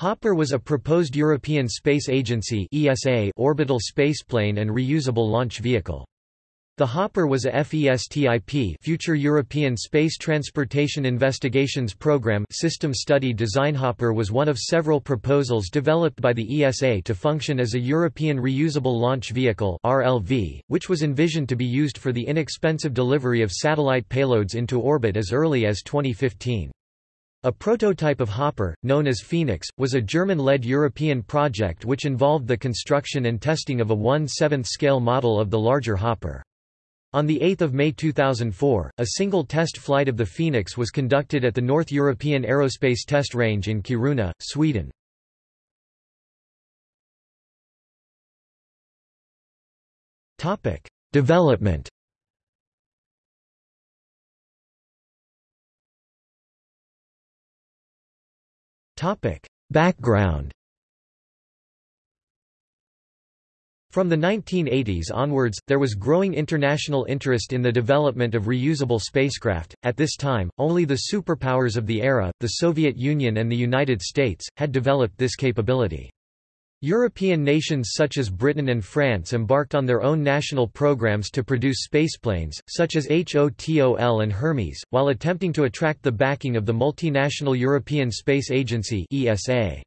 Hopper was a proposed European Space Agency (ESA) orbital spaceplane and reusable launch vehicle. The Hopper was a FESTIP Future European Space Transportation Investigations Program system study design Hopper was one of several proposals developed by the ESA to function as a European Reusable Launch Vehicle RLV, which was envisioned to be used for the inexpensive delivery of satellite payloads into orbit as early as 2015. A prototype of Hopper, known as Phoenix, was a German-led European project which involved the construction and testing of a 1/7 scale model of the larger Hopper. On 8 May 2004, a single test flight of the Phoenix was conducted at the North European Aerospace Test Range in Kiruna, Sweden. Development Background From the 1980s onwards, there was growing international interest in the development of reusable spacecraft. At this time, only the superpowers of the era, the Soviet Union and the United States, had developed this capability. European nations such as Britain and France embarked on their own national programs to produce spaceplanes, such as HOTOL and Hermes, while attempting to attract the backing of the multinational European Space Agency ESA.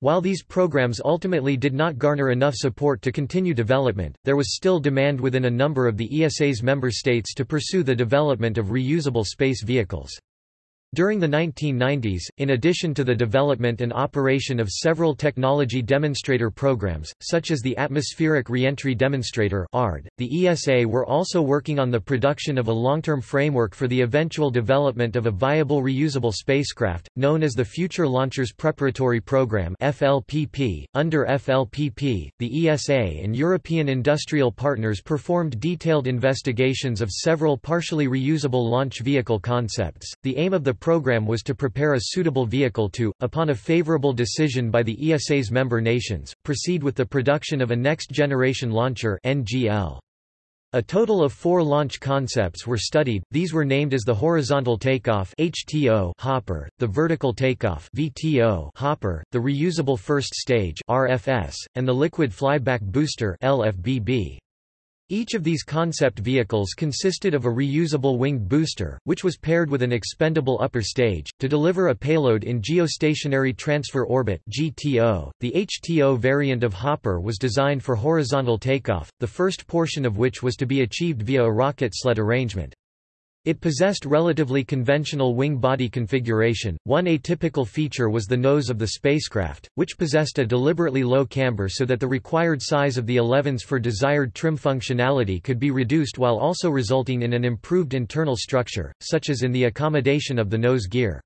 While these programs ultimately did not garner enough support to continue development, there was still demand within a number of the ESA's member states to pursue the development of reusable space vehicles. During the 1990s, in addition to the development and operation of several technology demonstrator programs, such as the Atmospheric Reentry Demonstrator ARD, the ESA were also working on the production of a long-term framework for the eventual development of a viable reusable spacecraft, known as the Future Launchers Preparatory Program FLPP. .Under FLPP, the ESA and European industrial partners performed detailed investigations of several partially reusable launch vehicle concepts. The aim of the program was to prepare a suitable vehicle to, upon a favorable decision by the ESA's member nations, proceed with the production of a next-generation launcher NGL. A total of four launch concepts were studied, these were named as the horizontal takeoff HTO hopper, the vertical takeoff VTO hopper, the reusable first stage RFS, and the liquid flyback booster LFBB. Each of these concept vehicles consisted of a reusable winged booster, which was paired with an expendable upper stage, to deliver a payload in geostationary transfer orbit GTO. .The HTO variant of Hopper was designed for horizontal takeoff, the first portion of which was to be achieved via a rocket sled arrangement. It possessed relatively conventional wing body configuration. One atypical feature was the nose of the spacecraft, which possessed a deliberately low camber so that the required size of the elevons for desired trim functionality could be reduced while also resulting in an improved internal structure, such as in the accommodation of the nose gear.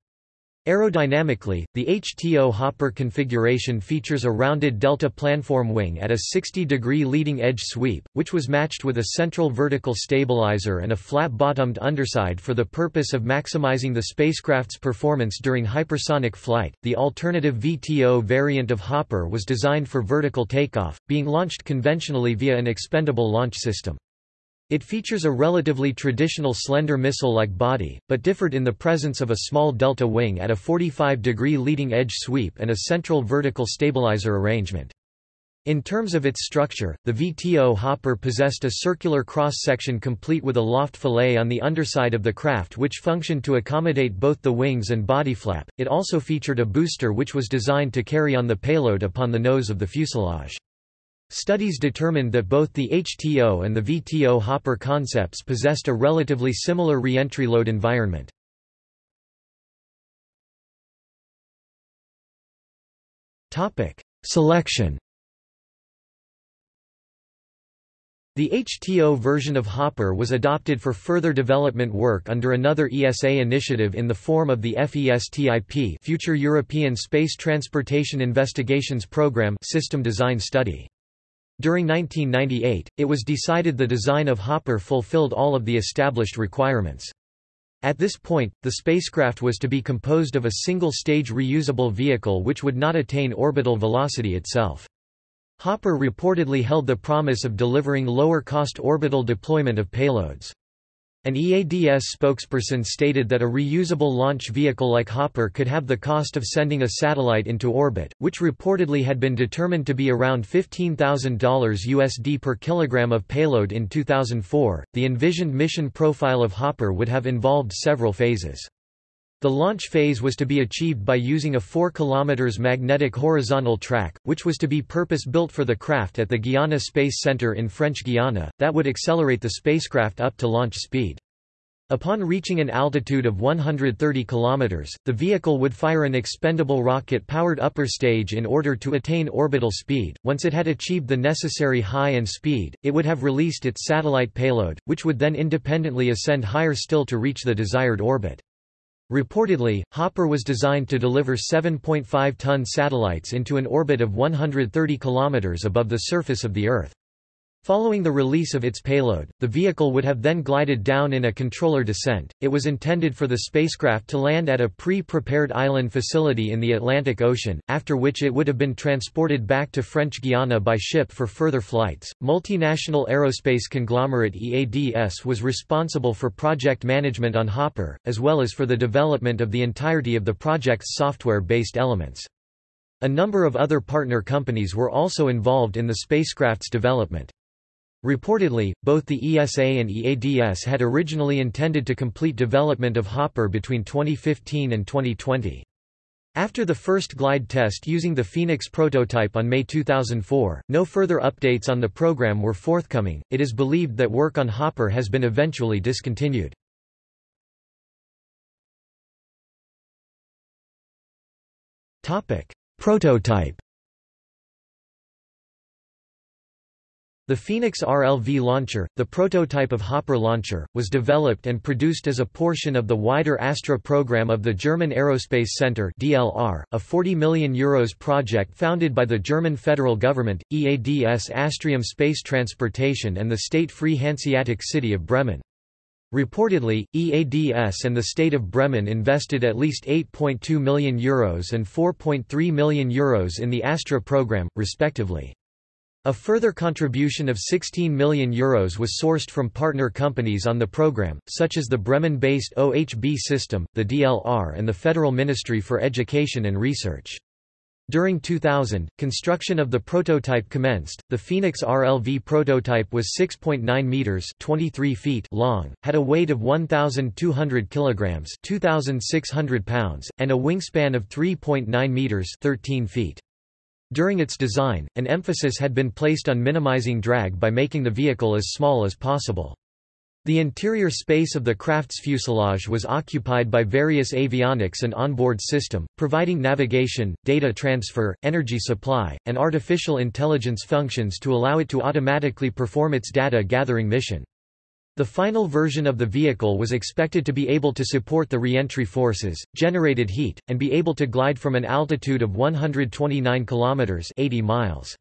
Aerodynamically, the HTO hopper configuration features a rounded delta planform wing at a 60-degree leading edge sweep, which was matched with a central vertical stabilizer and a flat-bottomed underside for the purpose of maximizing the spacecraft's performance during hypersonic flight. The alternative VTO variant of Hopper was designed for vertical takeoff, being launched conventionally via an expendable launch system. It features a relatively traditional slender missile-like body, but differed in the presence of a small delta wing at a 45-degree leading edge sweep and a central vertical stabilizer arrangement. In terms of its structure, the VTO hopper possessed a circular cross-section complete with a loft fillet on the underside of the craft which functioned to accommodate both the wings and body flap. It also featured a booster which was designed to carry on the payload upon the nose of the fuselage. Studies determined that both the HTO and the VTO hopper concepts possessed a relatively similar reentry load environment. Selection The HTO version of Hopper was adopted for further development work under another ESA initiative in the form of the FESTIP Future European Space Transportation Investigations Program system design study. During 1998, it was decided the design of Hopper fulfilled all of the established requirements. At this point, the spacecraft was to be composed of a single-stage reusable vehicle which would not attain orbital velocity itself. Hopper reportedly held the promise of delivering lower-cost orbital deployment of payloads. An EADS spokesperson stated that a reusable launch vehicle like Hopper could have the cost of sending a satellite into orbit, which reportedly had been determined to be around $15,000 USD per kilogram of payload in 2004. The envisioned mission profile of Hopper would have involved several phases. The launch phase was to be achieved by using a 4 km magnetic horizontal track, which was to be purpose-built for the craft at the Guiana Space Center in French Guiana, that would accelerate the spacecraft up to launch speed. Upon reaching an altitude of 130 km, the vehicle would fire an expendable rocket-powered upper stage in order to attain orbital speed. Once it had achieved the necessary high and speed, it would have released its satellite payload, which would then independently ascend higher still to reach the desired orbit. Reportedly, Hopper was designed to deliver 7.5-ton satellites into an orbit of 130 km above the surface of the Earth. Following the release of its payload, the vehicle would have then glided down in a controller descent. It was intended for the spacecraft to land at a pre-prepared island facility in the Atlantic Ocean, after which it would have been transported back to French Guiana by ship for further flights. Multinational aerospace conglomerate EADS was responsible for project management on Hopper, as well as for the development of the entirety of the project's software-based elements. A number of other partner companies were also involved in the spacecraft's development. Reportedly, both the ESA and EADS had originally intended to complete development of Hopper between 2015 and 2020. After the first glide test using the Phoenix prototype on May 2004, no further updates on the program were forthcoming. It is believed that work on Hopper has been eventually discontinued. Topic: Prototype The Phoenix RLV launcher, the prototype of Hopper launcher, was developed and produced as a portion of the wider Astra program of the German Aerospace Center (DLR), a 40 million euros project founded by the German federal government, EADS Astrium Space Transportation and the state-free Hanseatic city of Bremen. Reportedly, EADS and the state of Bremen invested at least €8.2 million Euros and €4.3 million Euros in the Astra program, respectively. A further contribution of €16 million Euros was sourced from partner companies on the program, such as the Bremen-based OHB system, the DLR and the Federal Ministry for Education and Research. During 2000, construction of the prototype commenced. The Phoenix RLV prototype was 6.9 meters (23 feet) long, had a weight of 1200 kilograms (2600 pounds) and a wingspan of 3.9 meters (13 feet). During its design, an emphasis had been placed on minimizing drag by making the vehicle as small as possible. The interior space of the craft's fuselage was occupied by various avionics and onboard system, providing navigation, data transfer, energy supply, and artificial intelligence functions to allow it to automatically perform its data gathering mission. The final version of the vehicle was expected to be able to support the reentry forces, generated heat, and be able to glide from an altitude of 129 kilometers 80 miles.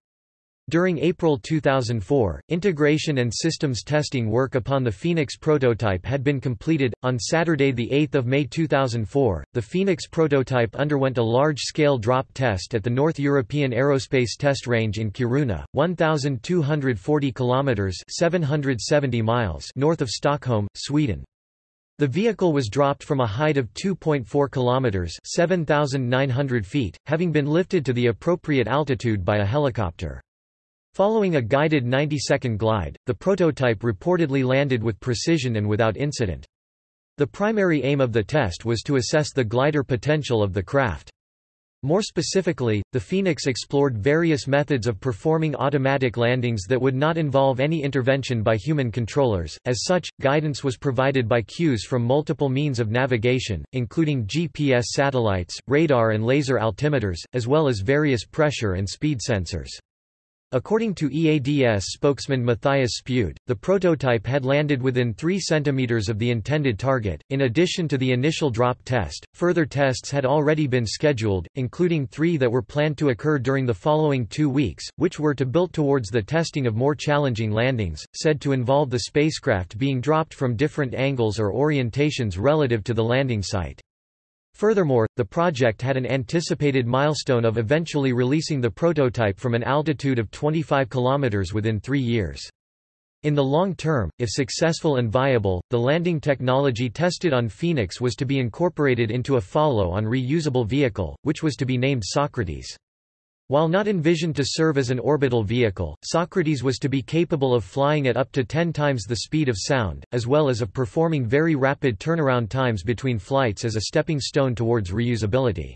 During April 2004, integration and systems testing work upon the Phoenix prototype had been completed. On Saturday, the 8th of May 2004, the Phoenix prototype underwent a large-scale drop test at the North European Aerospace Test Range in Kiruna, 1,240 kilometers (770 miles) north of Stockholm, Sweden. The vehicle was dropped from a height of 2.4 kilometers (7,900 feet), having been lifted to the appropriate altitude by a helicopter. Following a guided 90-second glide, the prototype reportedly landed with precision and without incident. The primary aim of the test was to assess the glider potential of the craft. More specifically, the Phoenix explored various methods of performing automatic landings that would not involve any intervention by human controllers. As such, guidance was provided by cues from multiple means of navigation, including GPS satellites, radar and laser altimeters, as well as various pressure and speed sensors. According to EADS spokesman Matthias Spude, the prototype had landed within 3 cm of the intended target. In addition to the initial drop test, further tests had already been scheduled, including three that were planned to occur during the following two weeks, which were to build towards the testing of more challenging landings, said to involve the spacecraft being dropped from different angles or orientations relative to the landing site. Furthermore, the project had an anticipated milestone of eventually releasing the prototype from an altitude of 25 km within three years. In the long term, if successful and viable, the landing technology tested on Phoenix was to be incorporated into a follow-on reusable vehicle, which was to be named Socrates. While not envisioned to serve as an orbital vehicle, Socrates was to be capable of flying at up to 10 times the speed of sound, as well as of performing very rapid turnaround times between flights as a stepping stone towards reusability.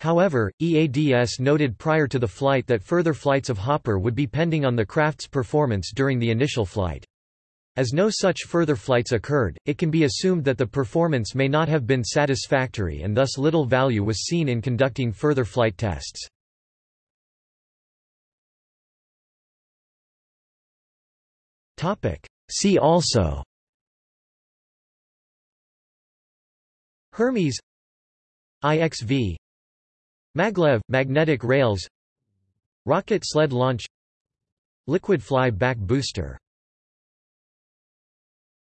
However, EADS noted prior to the flight that further flights of Hopper would be pending on the craft's performance during the initial flight. As no such further flights occurred, it can be assumed that the performance may not have been satisfactory and thus little value was seen in conducting further flight tests. See also Hermes IXV Maglev – magnetic rails Rocket sled launch Liquid fly back booster